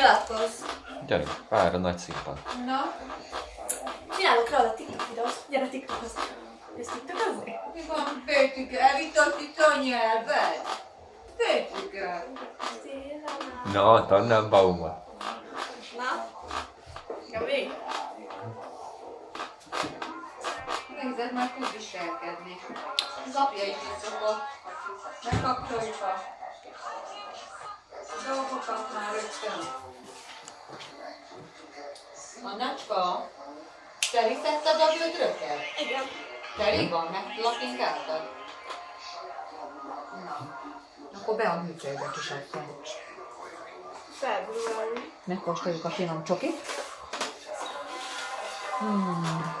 nyilatkozz. Gyerünk, vár a nagy színpad. Na? Csinálok róla TikTok videót. Gyere TikTokhoz. Ez TikTokozni? Mi van, Pétike? Elvitott itt a nyelved? Pétike? Na, Tannenbaumot. Na? Gabi? Nézed, már tud viselkedni. Az apja is így szokott. Megkapcsoljuk a dolgokat már rögtön. Annacska, terítetted a vödröket? Igen. Teli van, meglapinkáltad? Na, akkor be a műtőbe kis Február. Megkóstoljuk a finom csokit. Hmm.